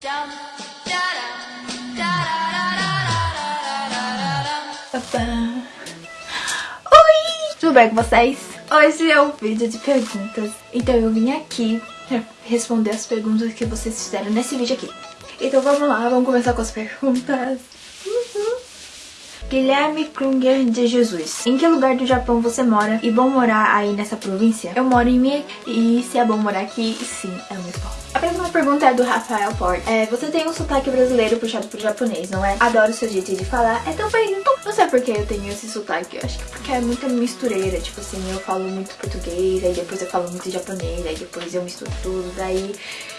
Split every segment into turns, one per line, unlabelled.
Oi! Tudo bem com vocês? Hoje é um vídeo de perguntas, então eu vim aqui pra responder as perguntas que vocês fizeram nesse vídeo aqui. Então vamos lá, vamos começar com as perguntas. Guilherme Krunger de Jesus. Em que lugar do Japão você mora e bom morar aí nessa província? Eu moro em Mie e se é bom morar aqui, sim, é muito bom. A próxima pergunta é do Rafael Port. É, você tem um sotaque brasileiro puxado pro japonês, não é? Adoro seu jeito de falar. É tão bem. Não sei por que eu tenho esse sotaque. Eu acho que porque é muita mistureira. Tipo assim, eu falo muito português, aí depois eu falo muito japonês, aí depois eu misturo tudo, daí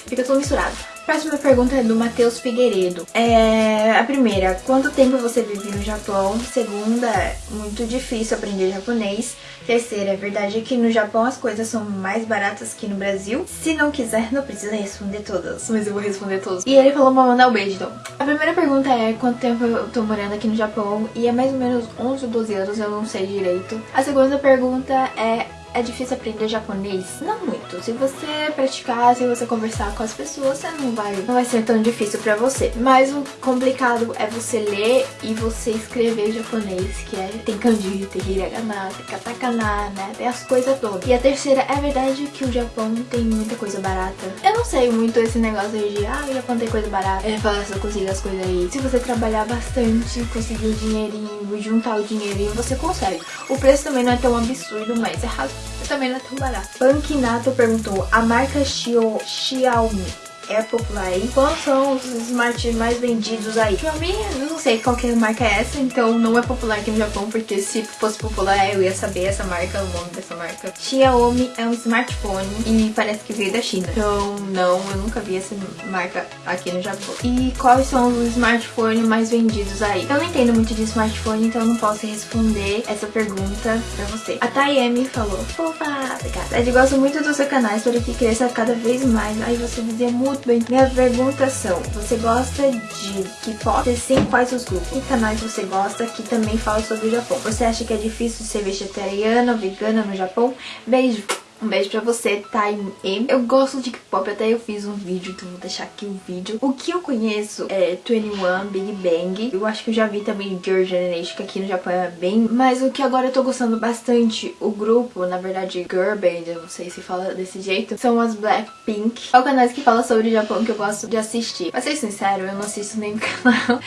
fica tudo misturado. Próxima pergunta é do Matheus Figueiredo. É, a primeira, quanto tempo você vive no Japão? Segunda, muito difícil aprender japonês. Terceira, é verdade que no Japão as coisas são mais baratas que no Brasil? Se não quiser, não precisa responder todas, mas eu vou responder todas. E ele falou pra mandar um beijo, então. A primeira pergunta é quanto tempo eu tô morando aqui no Japão? E é mais ou menos 11 ou 12 anos, eu não sei direito. A segunda pergunta é é difícil aprender japonês? Não muito. Se você praticar, se você conversar com as pessoas, você não vai, não vai ser tão difícil pra você. Mas o complicado é você ler e você escrever japonês, que é tem kanji, tem hiragana, tem katakana, né? Tem as coisas todas. E a terceira, é verdade que o Japão tem muita coisa barata. Eu não sei muito esse negócio de, ah, o Japão tem coisa barata. É fácil conseguir as coisas aí. Se você trabalhar bastante, conseguir o dinheirinho, juntar o dinheirinho, você consegue. O preço também não é tão absurdo, mas é razoável também não é tão barato. Pankinato perguntou, a marca Xiaomi é popular aí. Quais são os smarts mais vendidos aí? Xiaomi, eu não sei qual que marca é essa, então não é popular aqui no Japão, porque se fosse popular eu ia saber essa marca, o nome dessa marca. Xiaomi é um smartphone e parece que veio da China. Então, não, eu nunca vi essa marca aqui no Japão. E quais são os smartphones mais vendidos aí? Eu não entendo muito de smartphone, então eu não posso responder essa pergunta pra você. A Tayemi falou, fofa, obrigada. Eu gosto muito do seu canal, espero que cresça cada vez mais. Aí você dizia muito muito bem. Minhas perguntas são, você gosta de K-pop? Sim, quais os grupos? Que canais você gosta que também fala sobre o Japão? Você acha que é difícil ser vegetariana vegana no Japão? Beijo! Um beijo pra você, Time M. Eu gosto de K-pop, até eu fiz um vídeo, então vou deixar aqui o um vídeo. O que eu conheço é 21, Big Bang. Eu acho que eu já vi também Girl Generation, que aqui no Japão é bem... Mas o que agora eu tô gostando bastante, o grupo, na verdade Girl Band, eu não sei se fala desse jeito, são as Blackpink. É o canal que fala sobre o Japão que eu gosto de assistir. Pra ser sincero, eu não assisto nenhum canal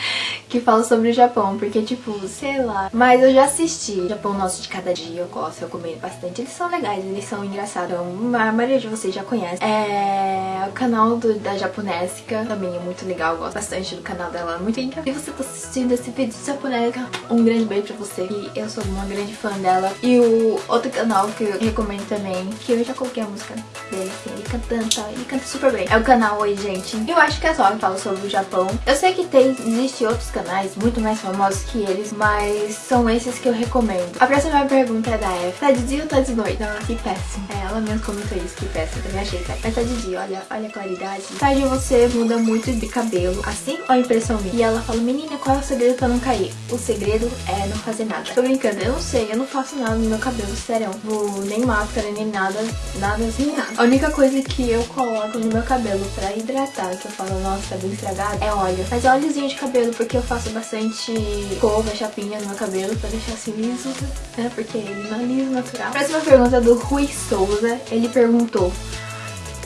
que fala sobre o Japão, porque tipo, sei lá. Mas eu já assisti Japão Nosso de Cada Dia, eu gosto, eu comento bastante. Eles são legais, eles são engraçados engraçado, a maioria de vocês já conhece. É o canal do, da Japonésica, também é muito legal, eu gosto bastante do canal dela, muito incrível. E você tá assistindo esse vídeo de Japonésica, um grande beijo pra você, e eu sou uma grande fã dela. E o outro canal que eu recomendo também, que eu já coloquei a música dele, assim, ele cantando, tá? ele canta super bem. É o canal Oi Gente. Eu acho que é só que falo sobre o Japão. Eu sei que tem, existe outros canais muito mais famosos que eles, mas são esses que eu recomendo. A próxima pergunta é da F. Tá de dia ou tá de noite? Não, que péssimo. É, ela mesmo comentou isso, que péssimo, também achei? Mas tá de dia, olha, olha a claridade. Tarde você muda muito de cabelo, assim ou impressão minha? E ela fala, menina, qual é o segredo pra não cair? O segredo é não fazer nada. Tô brincando, eu não sei, eu não faço nada no meu cabelo, sério. Vou nem máscara, nem nada, nada assim, nada. A única coisa que eu coloco no meu cabelo pra hidratar, que eu falo, nossa, tá bem estragado, é óleo. Mas óleozinho de cabelo, porque eu faço bastante cova, chapinha no meu cabelo pra deixar assim liso, né? Porque ele não é liso natural. Próxima pergunta é do Rui Souza ele perguntou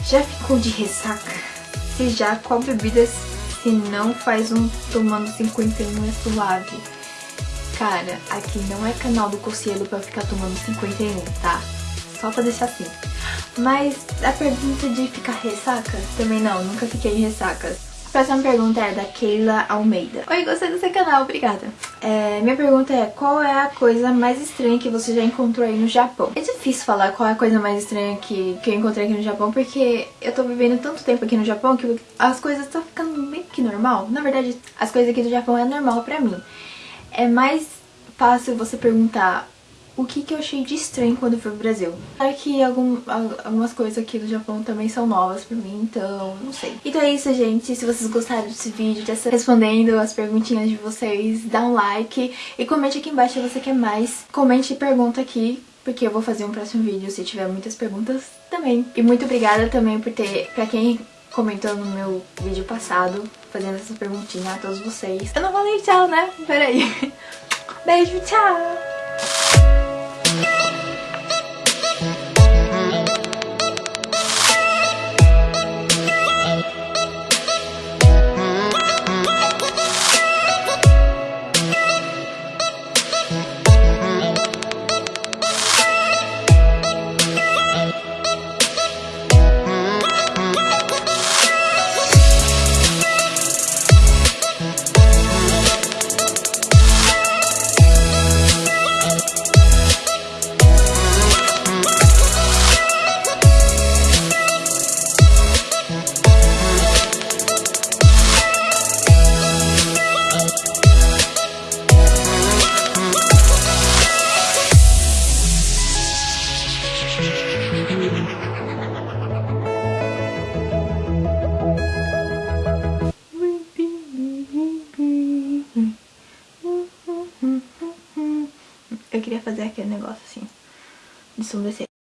Já ficou de ressaca? Se já, qual bebida se não faz um tomando 51 é suave? Cara, aqui não é canal do Cocielo pra ficar tomando 51, tá? Só pra deixar assim. Mas a pergunta de ficar ressaca? Também não, nunca fiquei em ressaca próxima pergunta é da Keila Almeida. Oi, gostei do seu canal, obrigada. É, minha pergunta é, qual é a coisa mais estranha que você já encontrou aí no Japão? É difícil falar qual é a coisa mais estranha que, que eu encontrei aqui no Japão, porque eu tô vivendo tanto tempo aqui no Japão que as coisas estão ficando meio que normal. Na verdade, as coisas aqui do Japão é normal pra mim. É mais fácil você perguntar o que, que eu achei de estranho quando fui pro Brasil. Claro que algum, algumas coisas aqui do Japão também são novas pra mim, então não sei. Então é isso, gente. Se vocês gostaram desse vídeo, dessa respondendo as perguntinhas de vocês, dá um like e comente aqui embaixo se você quer mais. Comente e pergunta aqui porque eu vou fazer um próximo vídeo se tiver muitas perguntas também. E muito obrigada também por ter, pra quem comentou no meu vídeo passado, fazendo essa perguntinha a todos vocês. Eu não falei tchau, né? Peraí. Beijo, tchau! Fazer aquele negócio assim, de submecer.